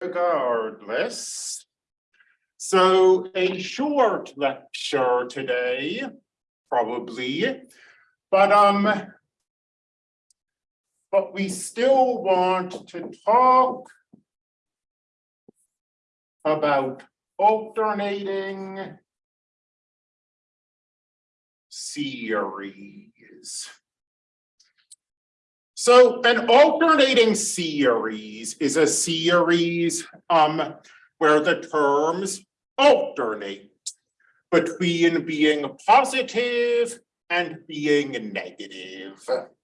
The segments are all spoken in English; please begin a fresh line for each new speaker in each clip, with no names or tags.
regardless. So a short lecture today, probably, but um. But we still want to talk. About alternating. Series. So an alternating series is a series um where the terms alternate. Between being positive and being negative.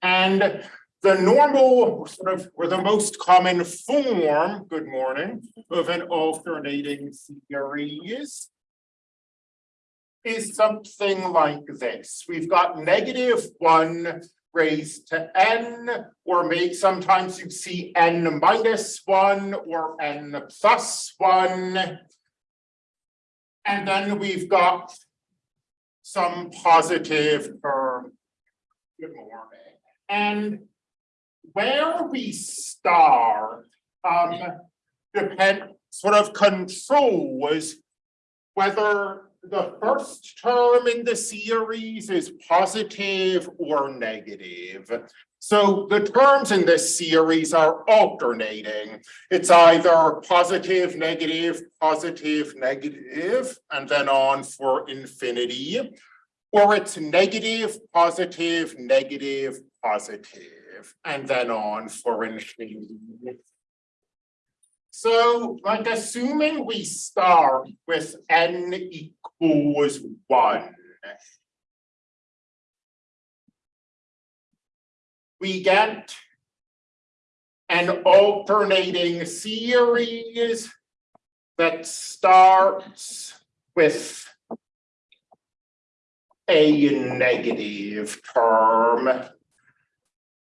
And the normal sort of, or the most common form, good morning, of an alternating series. Is something like this. We've got negative one raised to n, or may sometimes you see n minus one or n plus one. And then we've got some positive term. Good morning. And where we start, um, depend, sort of controls whether the first term in the series is positive or negative. So the terms in this series are alternating. It's either positive, negative, positive, negative, and then on for infinity. Or it's negative, positive, negative, positive, and then on for infinity. So like assuming we start with n equals one. We get an alternating series that starts with a negative term.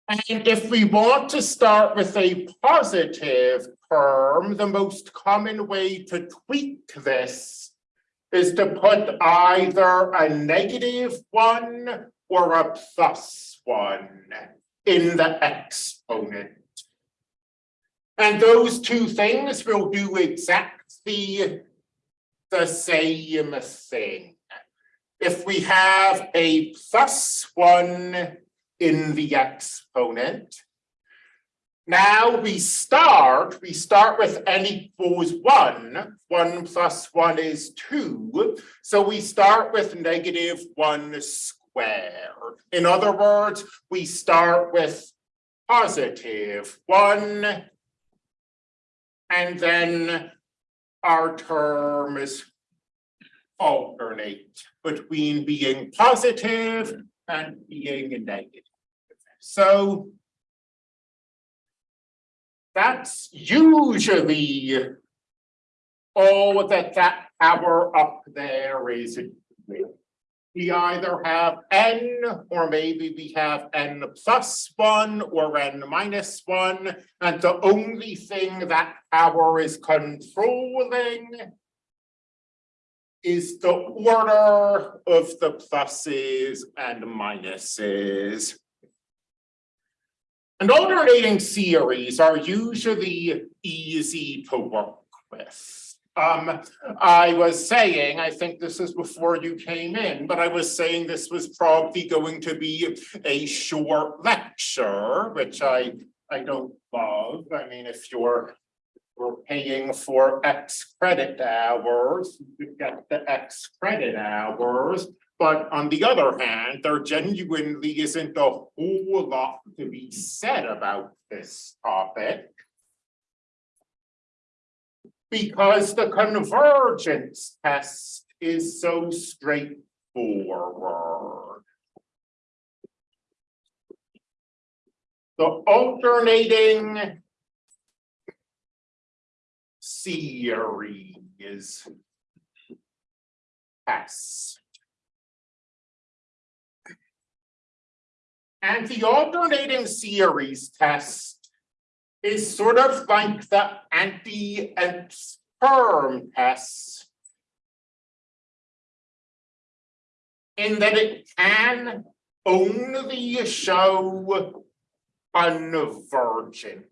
And if we want to start with a positive the most common way to tweak this is to put either a negative one or a plus one in the exponent. And those two things will do exactly the same thing. If we have a plus one in the exponent. Now we start, we start with n equals one. One plus one is two. So we start with negative one squared. In other words, we start with positive one. And then our terms alternate between being positive and being negative. So that's usually all that that power up there is. We either have n or maybe we have n plus one or n minus one. And the only thing that power is controlling is the order of the pluses and minuses. And alternating series are usually easy to work with. Um, I was saying, I think this is before you came in, but I was saying this was probably going to be a short lecture, which I, I don't love. I mean, if you're we're paying for X credit hours, you get the X credit hours. But on the other hand, there genuinely isn't a whole lot to be said about this topic. Because the convergence test is so straightforward. The alternating series test. And the alternating series test is sort of like the anti nth term test. In that it can only show convergence.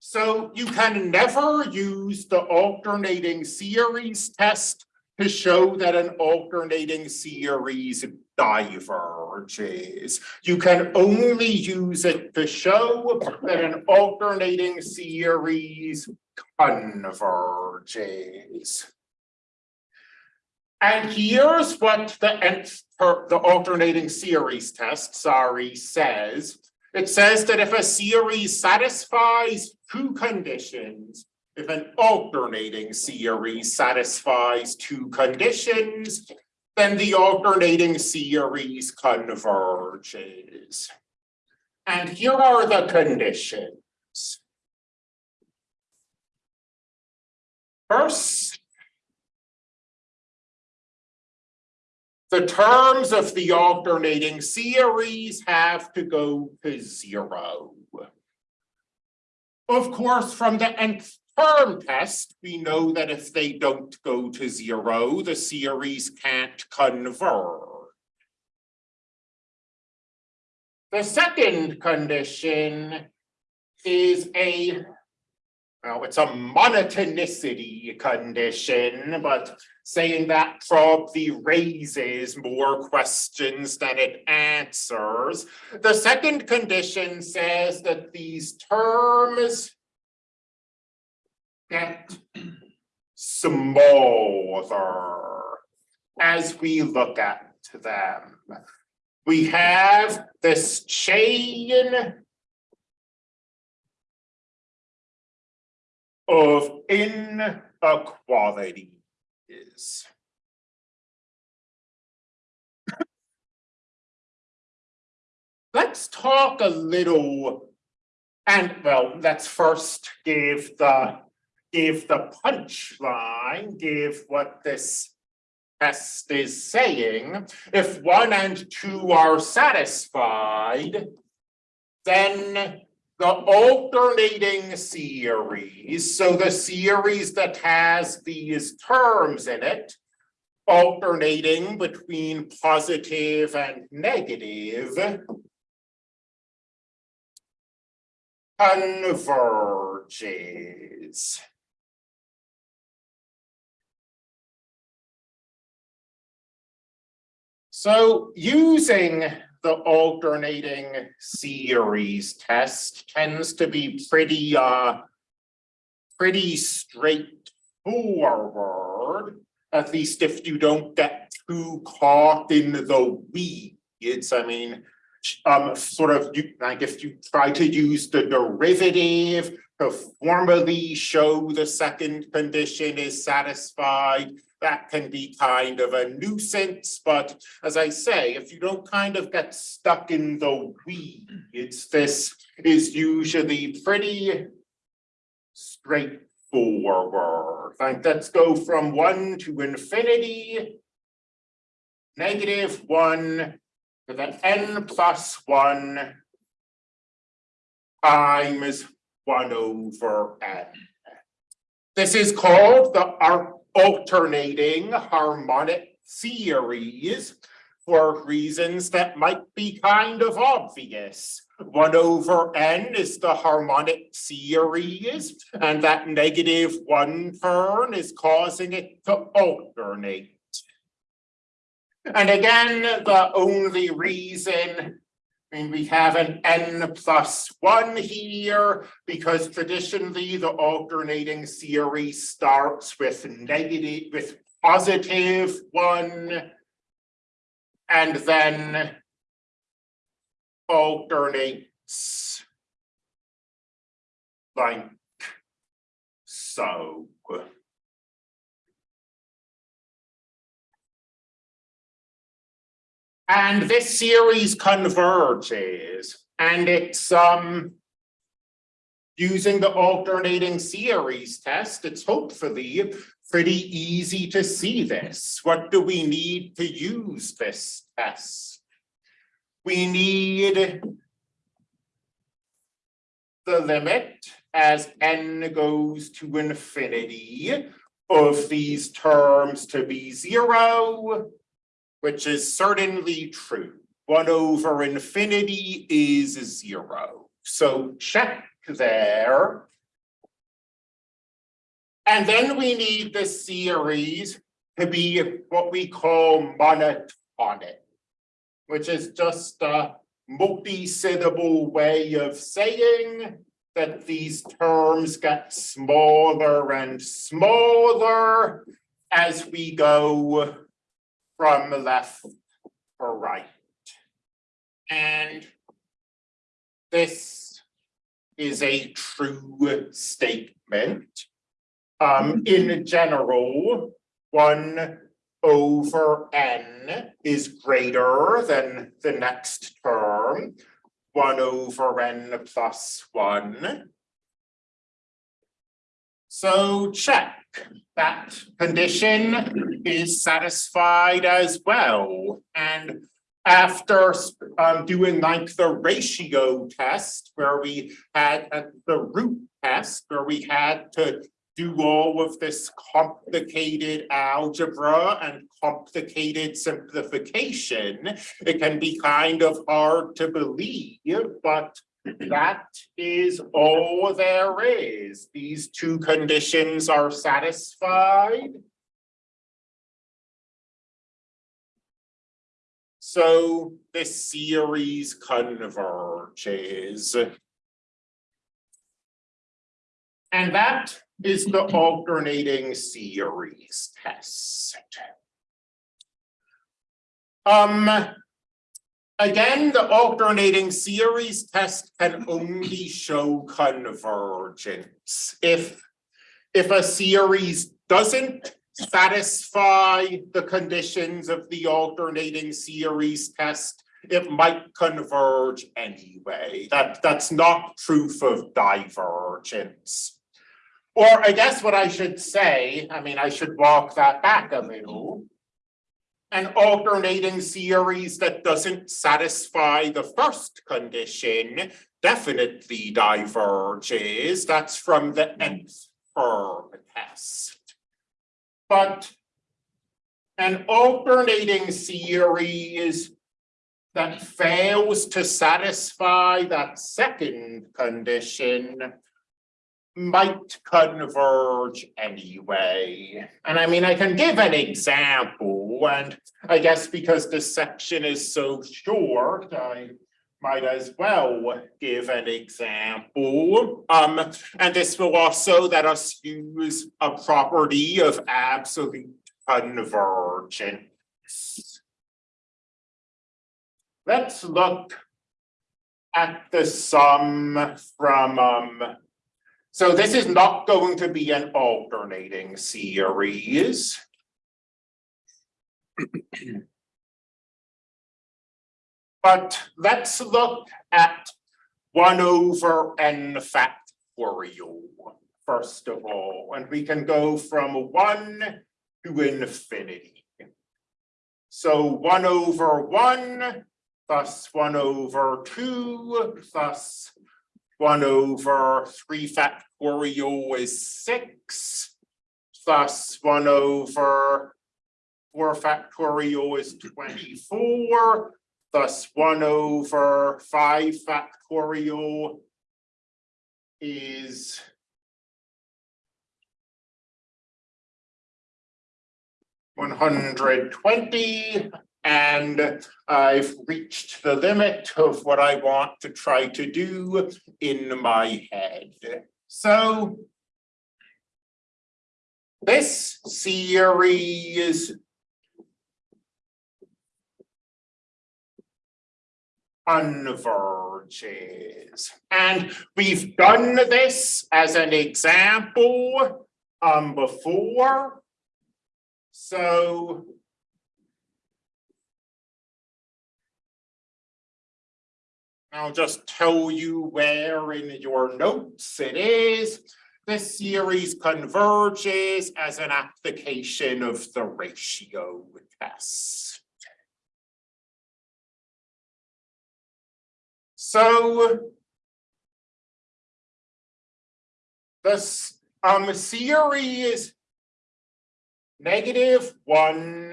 So you can never use the alternating series test to show that an alternating series diverges. You can only use it to show that an alternating series converges. And here's what the nth, the alternating series test, sorry, says. It says that if a series satisfies two conditions, if an alternating series satisfies two conditions, then the alternating series converges. And here are the conditions. First, the terms of the alternating series have to go to zero. Of course, from the nth term test, we know that if they don't go to zero, the series can't converge. The second condition is a, well, it's a monotonicity condition, but saying that probably raises more questions than it answers. The second condition says that these terms get smaller as we look at them. We have this chain of inequalities. Let's talk a little, and well, let's first give the, give the punchline, give what this test is saying. If one and two are satisfied, then the alternating series, so the series that has these terms in it, alternating between positive and negative, converges. So using the alternating series test tends to be pretty uh pretty straightforward, at least if you don't get too caught in the weeds. I mean, um, sort of, you, like if you try to use the derivative to formally show the second condition is satisfied, that can be kind of a nuisance, but as I say, if you don't kind of get stuck in the weeds, this is usually pretty straightforward. Like, let's go from one to infinity, negative one to the n plus one times one over n. This is called the arc alternating harmonic series for reasons that might be kind of obvious. One over n is the harmonic series, and that negative one turn is causing it to alternate. And again, the only reason we have an n plus one here because traditionally the alternating series starts with negative, with positive one. And then alternates like so. And this series converges and it's um using the alternating series test, it's hopefully pretty easy to see this. What do we need to use this test? We need the limit as n goes to infinity of these terms to be zero which is certainly true. One over infinity is zero. So check there. And then we need the series to be what we call monotonic, which is just a multi-syllable way of saying that these terms get smaller and smaller as we go from left to right. And this is a true statement. Um, in general, one over n is greater than the next term, one over n plus one. So check that condition is satisfied as well. And after um doing like the ratio test where we had uh, the root test where we had to do all of this complicated algebra and complicated simplification, it can be kind of hard to believe, but that is all there is. These two conditions are satisfied. So this series converges. And that is the alternating series test. Um, again, the alternating series test can only show convergence. If, if a series doesn't satisfy the conditions of the alternating series test, it might converge anyway. That, that's not proof of divergence. Or I guess what I should say, I mean, I should walk that back a little. An alternating series that doesn't satisfy the first condition definitely diverges. That's from the hmm. nth term test. But an alternating series that fails to satisfy that second condition might converge anyway. And I mean, I can give an example, and I guess because this section is so short, I might as well give an example. Um, and this will also let us use a property of absolute convergence. Let's look at the sum from um, so this is not going to be an alternating series. But let's look at one over n factorial, first of all, and we can go from one to infinity. So one over one plus one over two plus one over three factorial is six, plus one over four factorial is twenty-four, thus plus one over five factorial is one hundred twenty, and I've reached the limit of what I want to try to do in my head. So this series converges. And we've done this as an example um, before. So I'll just tell you where in your notes it is. This series converges as an application of the ratio test. So this um series negative one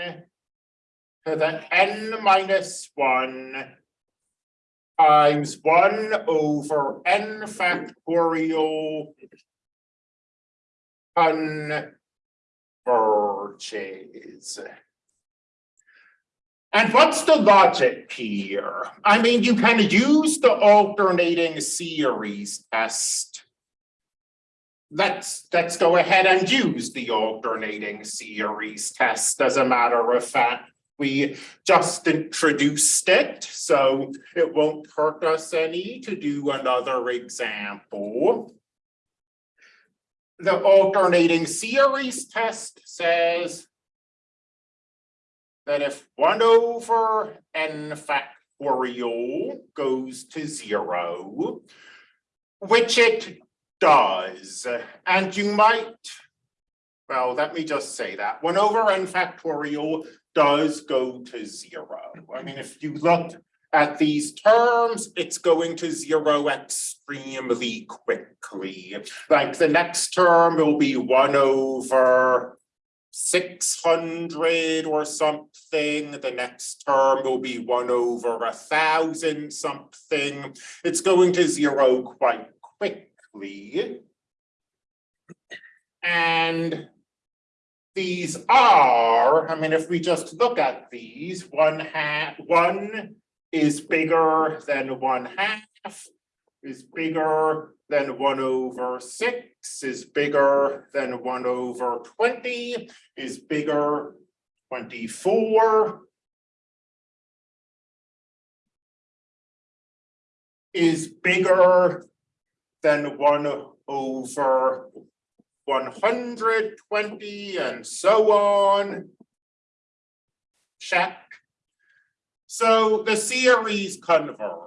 to the n minus one times one over n factorial converges. And what's the logic here? I mean, you can use the alternating series test. Let's, let's go ahead and use the alternating series test as a matter of fact. We just introduced it, so it won't hurt us any to do another example. The alternating series test says that if one over n factorial goes to zero, which it does, and you might, well, let me just say that, one over n factorial does go to zero. I mean, if you look at these terms, it's going to zero extremely quickly. Like the next term will be one over six hundred or something. The next term will be one over a thousand something. It's going to zero quite quickly. And these are, I mean, if we just look at these, one half, one is bigger than one half, is bigger than one over six, is bigger than one over twenty, is bigger twenty-four. Is bigger than one over one hundred twenty and so on. Check. So the series converges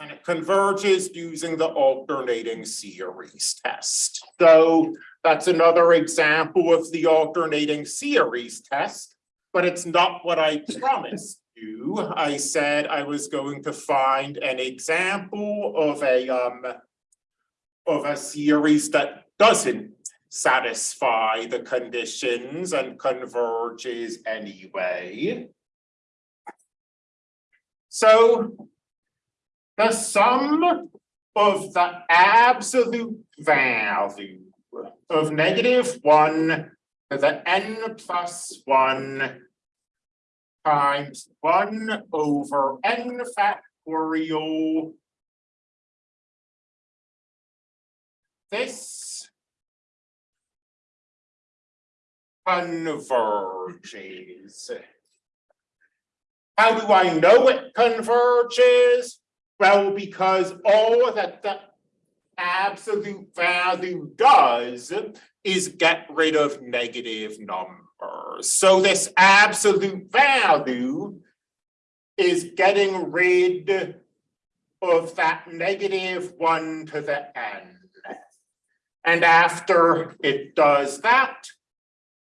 and it converges using the alternating series test. So that's another example of the alternating series test, but it's not what I promised you. I said I was going to find an example of a um of a series that doesn't satisfy the conditions and converges anyway. So the sum of the absolute value of negative one to the n plus one times one over n factorial. This converges. How do I know it converges? Well, because all that the absolute value does is get rid of negative numbers. So this absolute value is getting rid of that negative one to the n. And after it does that,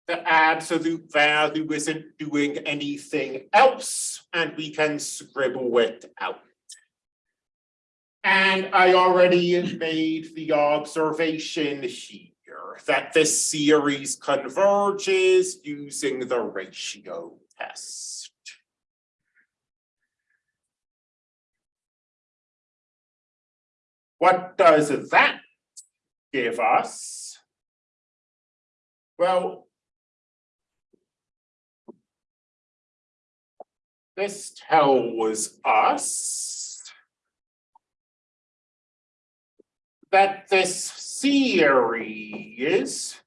the absolute value isn't doing anything else and we can scribble it out. And I already made the observation here that this series converges using the ratio test. What does that give us? Well, This tells us that this series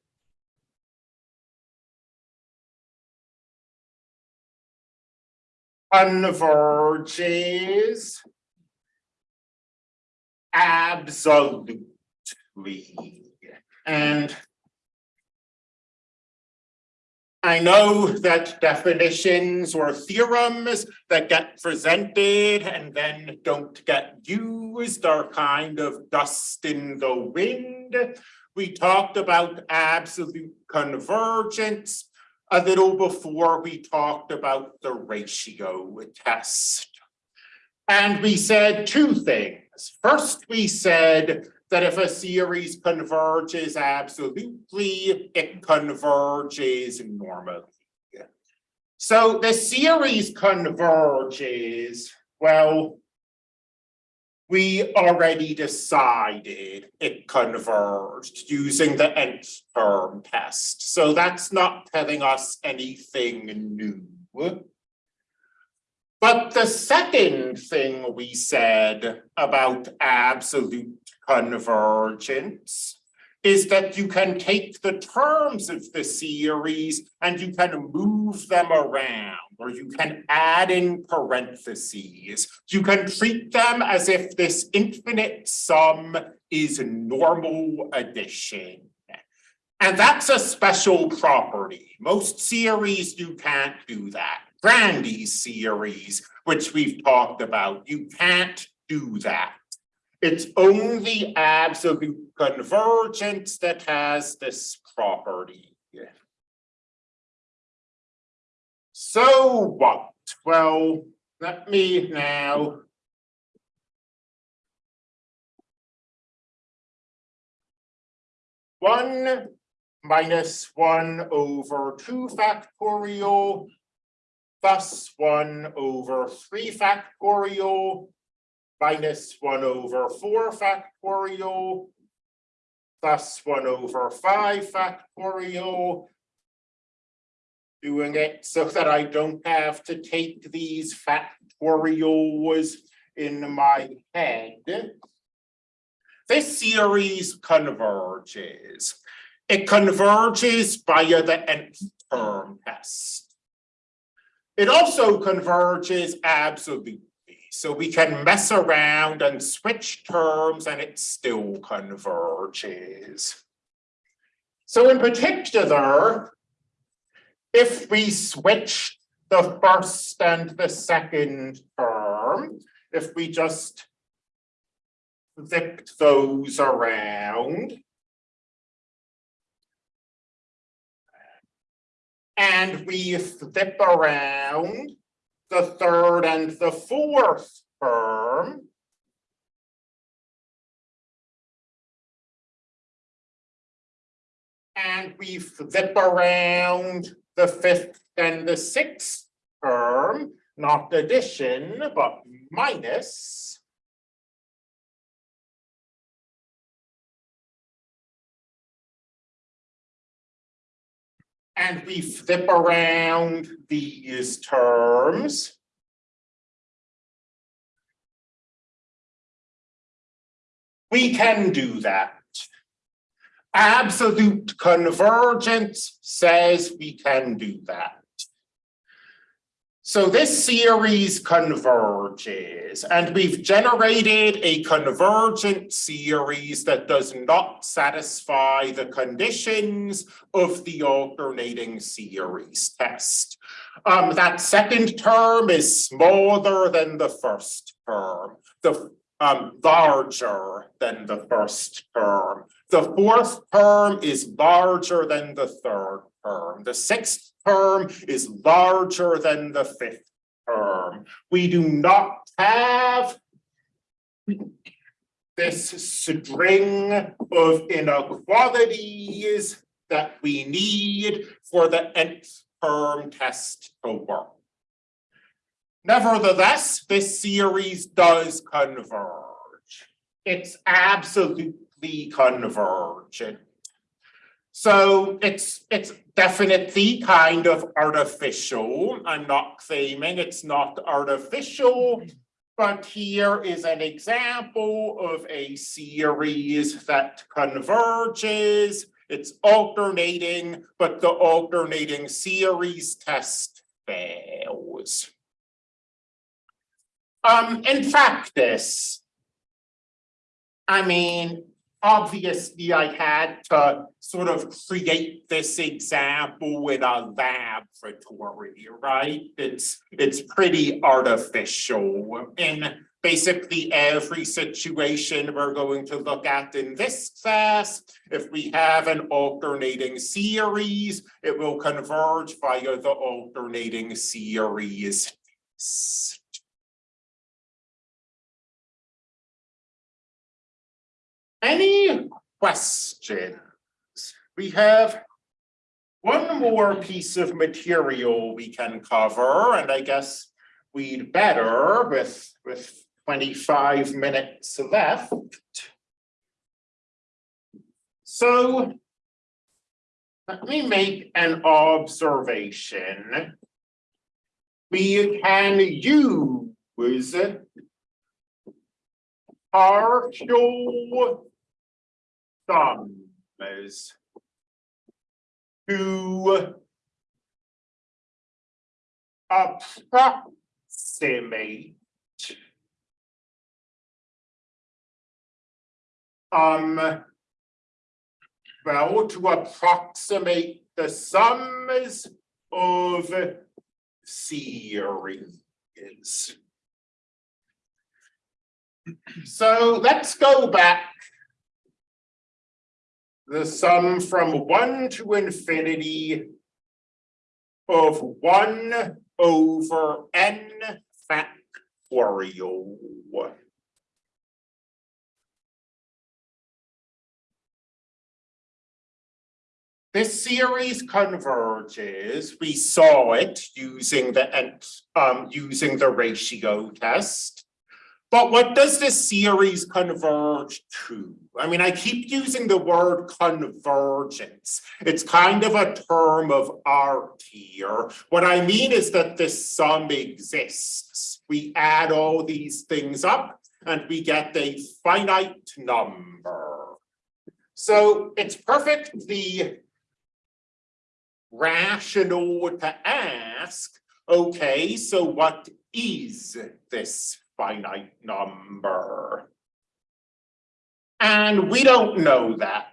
converges absolutely. And I know that definitions or theorems that get presented and then don't get used are kind of dust in the wind. We talked about absolute convergence a little before we talked about the ratio test. And we said two things. First, we said that if a series converges absolutely, it converges normally. So the series converges, well, we already decided it converged using the nth term test. So that's not telling us anything new. But the second thing we said about absolute convergence is that you can take the terms of the series and you can move them around or you can add in parentheses. You can treat them as if this infinite sum is normal addition. And that's a special property. Most series you can't do that. Grandi's series, which we've talked about, you can't do that. It's only absolute convergence that has this property. So what? Well, let me now one minus one over two factorial plus one over three factorial minus one over four factorial plus one over five factorial. Doing it so that I don't have to take these factorials in my head. This series converges. It converges via the nth term test. It also converges absolutely. So we can mess around and switch terms and it still converges. So in particular, if we switch the first and the second term, if we just flipped those around, and we flip around the third and the fourth term. And we flip around the fifth and the sixth term, not addition, but minus. And we flip around these terms. We can do that. Absolute convergence says we can do that. So this series converges and we've generated a convergent series that does not satisfy the conditions of the alternating series test. Um, that second term is smaller than the first term, the um, larger than the first term. The fourth term is larger than the third term. The sixth term is larger than the fifth term. We do not have this string of inequalities that we need for the nth term test to work. Nevertheless, this series does converge. It's absolutely convergent. So it's it's definitely kind of artificial. I'm not claiming it's not artificial, but here is an example of a series that converges. It's alternating, but the alternating series test fails. Um, in practice, I mean, obviously I had to sort of create this example in a laboratory, right? It's it's pretty artificial. In basically every situation we're going to look at in this class, if we have an alternating series, it will converge via the alternating series. Any questions? We have one more piece of material we can cover, and I guess we'd better with, with twenty-five minutes left. So let me make an observation. We can use partial sums to approximate um well, to approximate the sums of series. So let's go back. The sum from one to infinity of one over n factorial. This series converges, we saw it using the um using the ratio test. But what does this series converge to? I mean, I keep using the word convergence. It's kind of a term of art here. What I mean is that this sum exists. We add all these things up and we get a finite number. So it's perfectly rational to ask, okay, so what is this finite number? And we don't know that.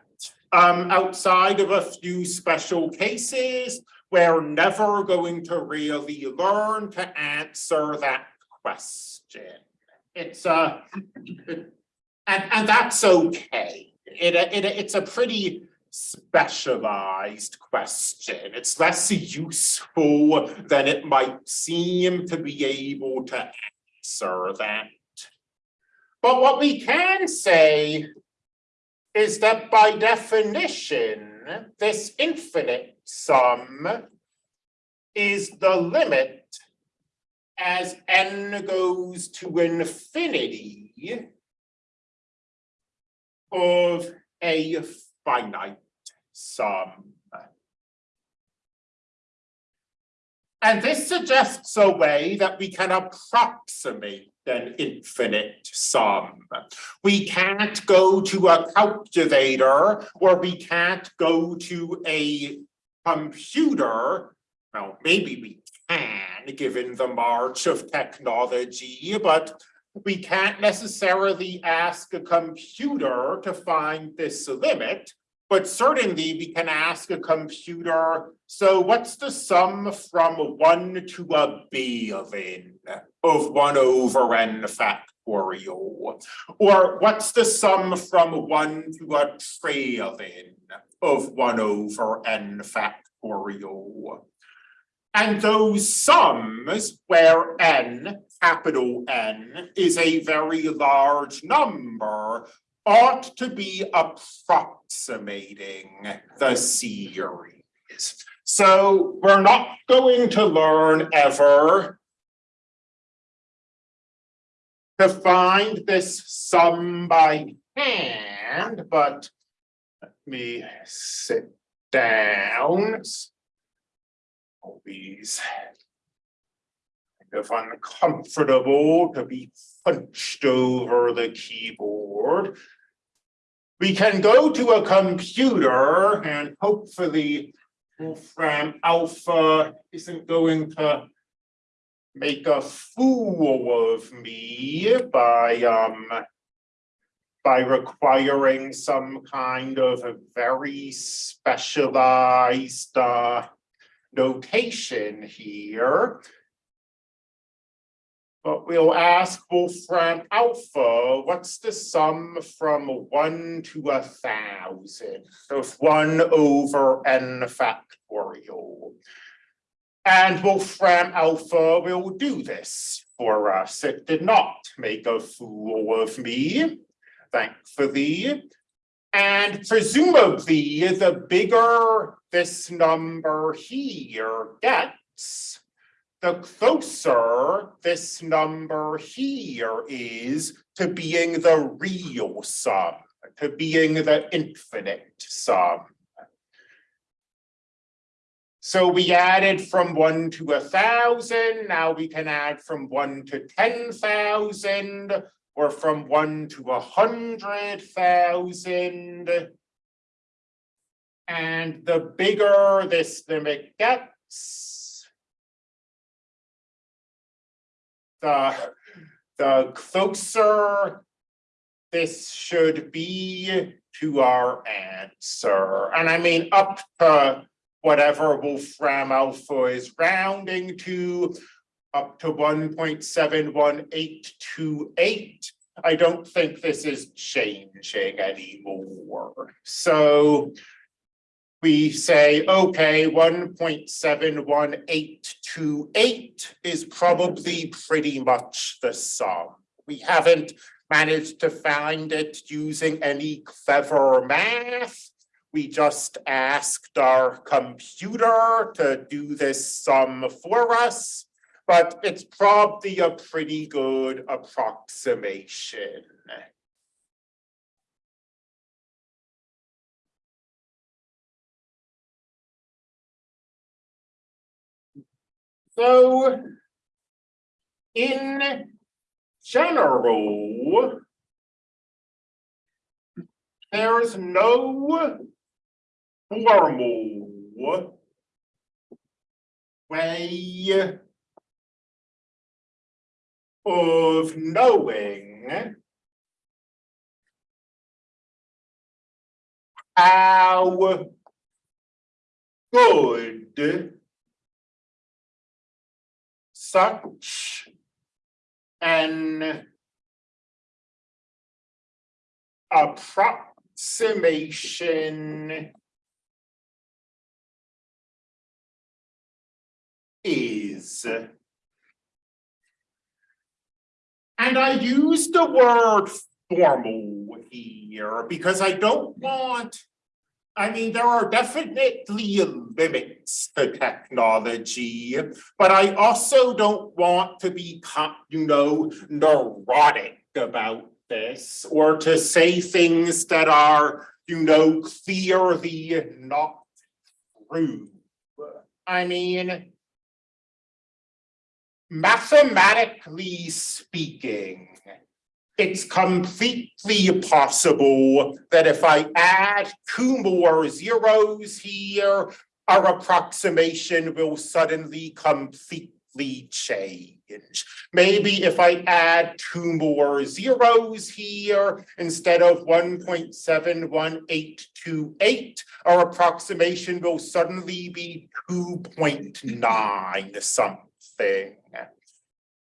Um, outside of a few special cases, we're never going to really learn to answer that question. It's a, and, and that's okay. It, it, it's a pretty specialized question. It's less useful than it might seem to be able to that. But what we can say is that by definition, this infinite sum is the limit as n goes to infinity of a finite sum. And this suggests a way that we can approximate an infinite sum. We can't go to a calculator or we can't go to a computer. Well, maybe we can, given the march of technology, but we can't necessarily ask a computer to find this limit. But certainly we can ask a computer, so what's the sum from one to a billion of one over n factorial? Or what's the sum from one to a trillion of one over n factorial? And those sums where n, capital N, is a very large number ought to be approximating the series. So we're not going to learn ever to find this sum by hand, but let me sit down. All these kind of uncomfortable to be punched over the keyboard. We can go to a computer and hopefully Wolfram Alpha isn't going to make a fool of me by um by requiring some kind of a very specialized uh notation here. But we'll ask Wolfram Alpha, what's the sum from one to a thousand of one over n factorial? And Wolfram Alpha will do this for us. It did not make a fool of me, thankfully. And presumably, the bigger this number here gets, the closer this number here is to being the real sum, to being the infinite sum. So we added from one to a thousand, now we can add from one to ten thousand, or from one to a hundred thousand. And the bigger this limit gets. The, the closer this should be to our answer. And I mean, up to whatever Wolfram alpha is rounding to, up to one point seven one eight two eight. I don't think this is changing anymore. So we say, okay, one point seven one eight two eight is probably pretty much the sum. We haven't managed to find it using any clever math. We just asked our computer to do this sum for us, but it's probably a pretty good approximation. So in general, there's no formal way of knowing how good such an approximation is. And I use the word formal here because I don't want, I mean, there are definitely limits to technology, but I also don't want to be, you know, neurotic about this or to say things that are, you know, clearly not true. I mean, mathematically speaking, it's completely possible that if I add two more zeros here, our approximation will suddenly completely change. Maybe if I add two more zeros here, instead of one point seven one eight two eight, our approximation will suddenly be two point nine something.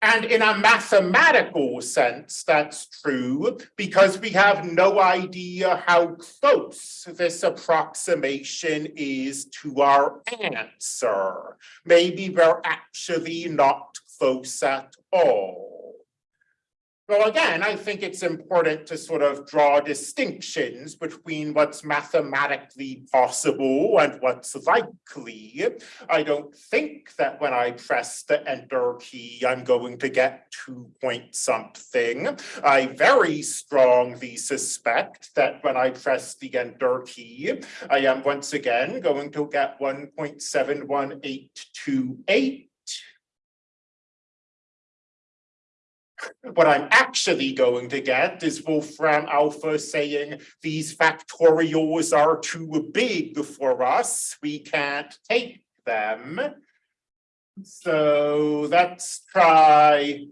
And in a mathematical sense, that's true because we have no idea how close this approximation is to our answer. Maybe we're actually not close at all. Well, again, I think it's important to sort of draw distinctions between what's mathematically possible and what's likely. I don't think that when I press the enter key, I'm going to get two point something. I very strongly suspect that when I press the enter key, I am once again going to get 1.71828 What I'm actually going to get is Wolfram Alpha saying these factorials are too big for us. We can't take them. So let's try,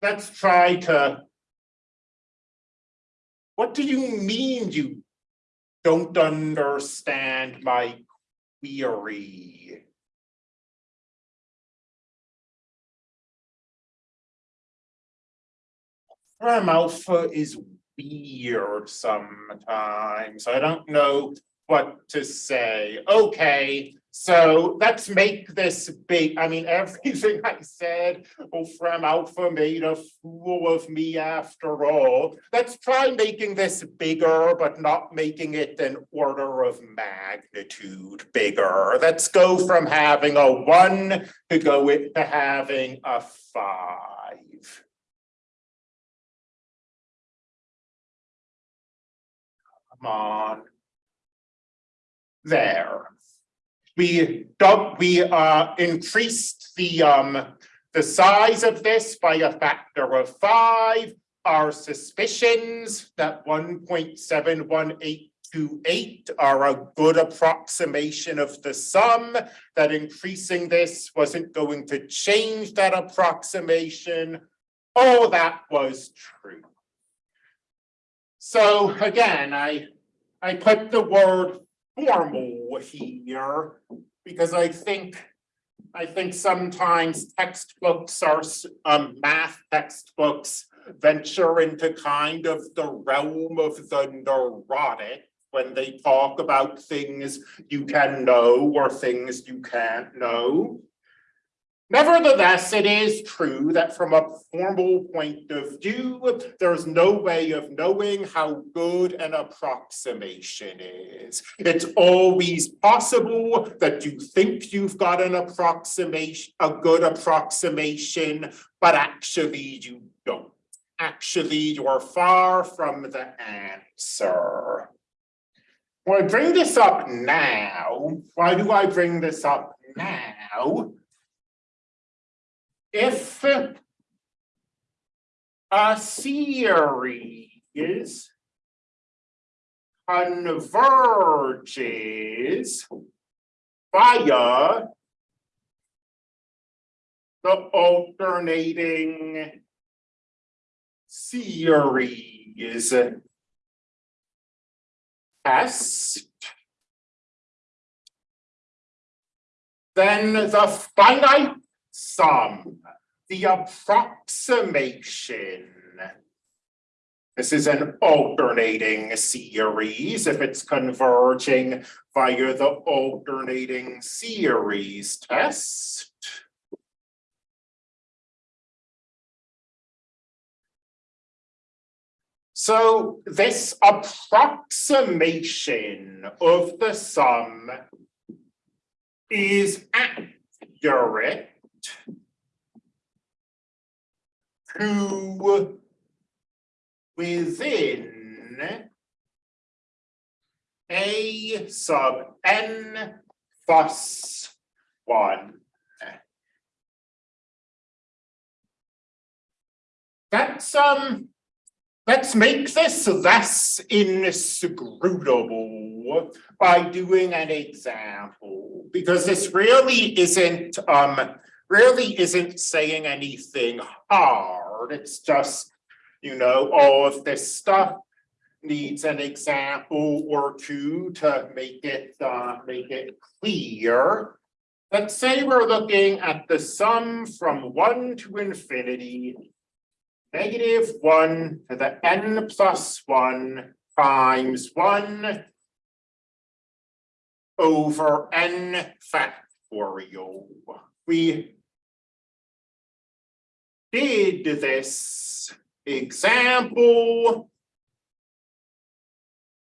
let's try to. What do you mean you don't understand my query? Wolfram Alpha is weird sometimes. I don't know what to say. Okay, so let's make this big. I mean, everything I said, oh, Wolfram Alpha made a fool of me after all. Let's try making this bigger, but not making it an order of magnitude bigger. Let's go from having a one to go to having a five. Come on. There. We dub, we uh increased the um, the size of this by a factor of five. Our suspicions that one point seven one eight two eight are a good approximation of the sum, that increasing this wasn't going to change that approximation. All that was true. So again, I, I put the word formal here because I think, I think sometimes textbooks are, um, math textbooks venture into kind of the realm of the neurotic when they talk about things you can know or things you can't know. Nevertheless, it is true that from a formal point of view, there's no way of knowing how good an approximation is. It's always possible that you think you've got an approximation, a good approximation, but actually you don't. Actually, you're far from the answer. When I bring this up now, why do I bring this up now? If a series converges via the alternating series test, then the finite sum, the approximation. This is an alternating series if it's converging via the alternating series test. So this approximation of the sum is accurate to within a sub n plus one. That's um, let's make this less inscrutable by doing an example, because this really isn't um, really isn't saying anything hard. It's just, you know, all of this stuff needs an example or two to make it uh, make it clear. Let's say we're looking at the sum from one to infinity negative one to the n plus one times one over n factorial. We did this example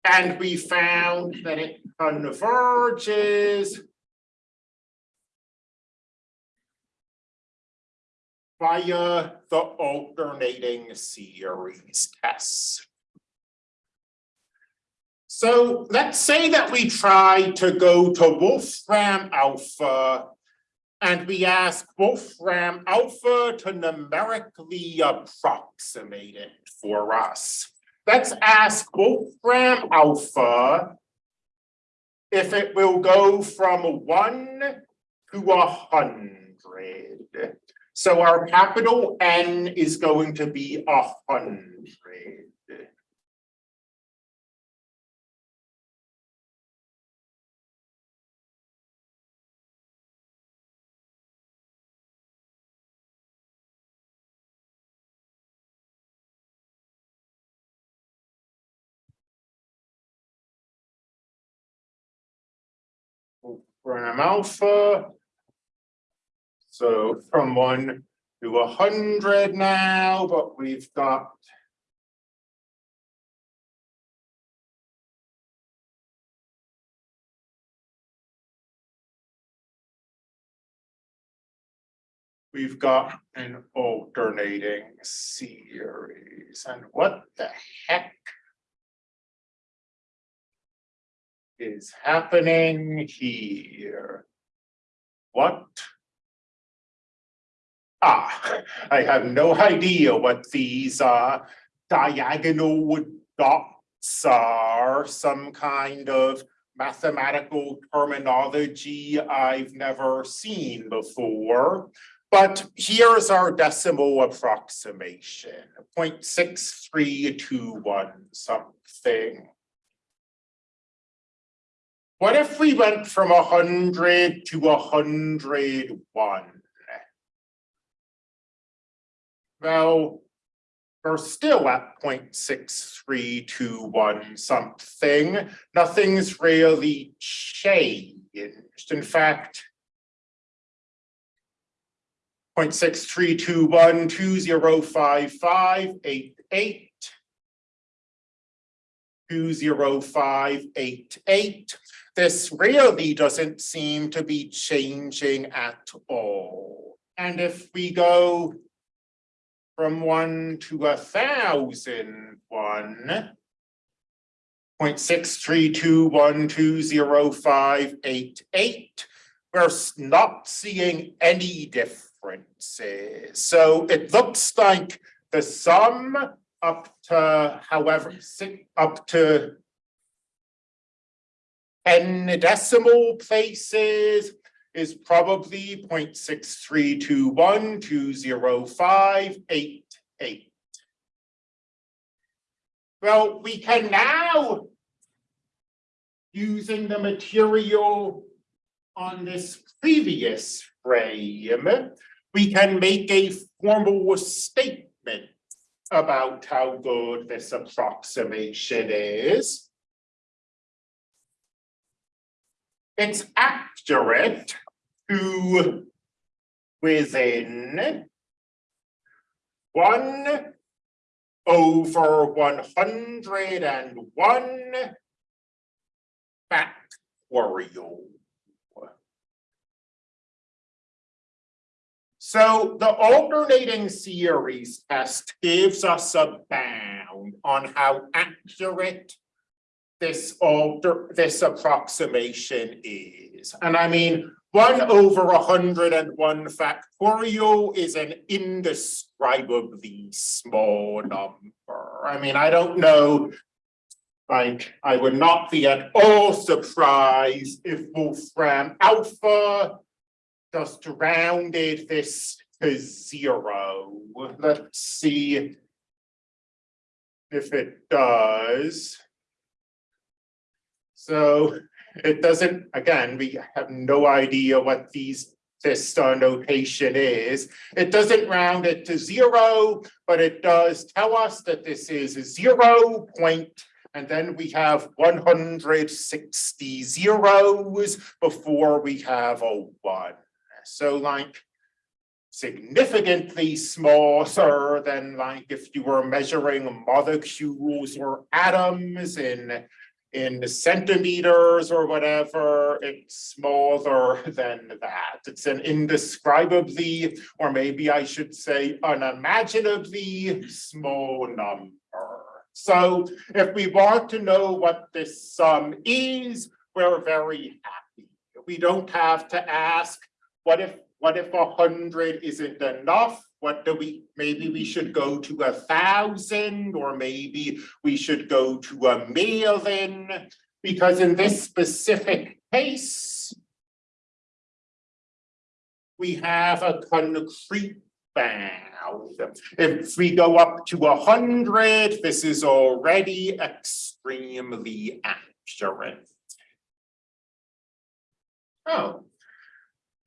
and we found that it converges via the alternating series test. So let's say that we try to go to Wolfram Alpha and we ask Wolfram Alpha to numerically approximate it for us. Let's ask Wolfram Alpha if it will go from one to a hundred. So our capital N is going to be a hundred. Gram alpha. So from one to a hundred now, but we've got. We've got an alternating series and what the heck? Is happening here? What? Ah, I have no idea what these uh diagonal dots are, some kind of mathematical terminology I've never seen before. But here's our decimal approximation, 0.6321 something. What if we went from a hundred to a hundred one? Well, we're still at 0.6321 something. Nothing's really changed. In fact, 0.6321, 205588. 20588. This really doesn't seem to be changing at all. And if we go from one to a thousand one, point six three two one two zero five eight eight, we're not seeing any differences. So it looks like the sum up to however, si- up to ten decimal places is probably 0.6321205888. Well, we can now, using the material on this previous frame, we can make a formal statement about how good this approximation is. It's accurate to within one over one hundred and one factorial. So the alternating series test gives us a bound on how accurate this alter, this approximation is. And I mean, one over a hundred and one factorial is an indescribably small number. I mean, I don't know. Like, I would not be at all surprised if Wolfram Alpha just rounded this to zero. Let's see if it does. So it doesn't, again, we have no idea what these, this notation is. It doesn't round it to zero, but it does tell us that this is a zero point. And then we have one hundred sixty zeros before we have a one. So like significantly smaller than like if you were measuring molecules or atoms in in centimeters or whatever, it's smaller than that. It's an indescribably, or maybe I should say unimaginably small number. So if we want to know what this sum is, we're very happy. We don't have to ask, what if, what if a hundred isn't enough? What do we, maybe we should go to a thousand, or maybe we should go to a million? Because in this specific case, we have a concrete bound. If we go up to a hundred, this is already extremely accurate. Oh.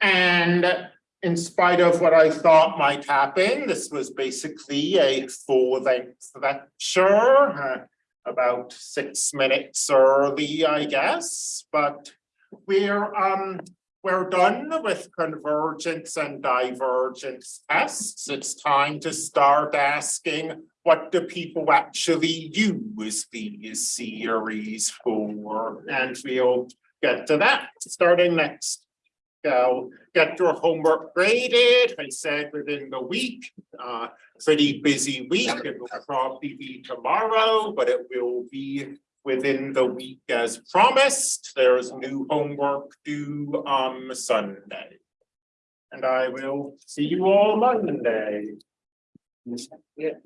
And in spite of what I thought might happen, this was basically a full length lecture. uh, About six minutes early, I guess, but we're, um, we're done with convergence and divergence tests. It's time to start asking, what do people actually use these series for? And we'll get to that starting next. Go get your homework graded, I said within the week, uh, pretty busy week, it will probably be tomorrow, but it will be within the week as promised. There's new homework due on Sunday. And I will see you all Monday. Yeah.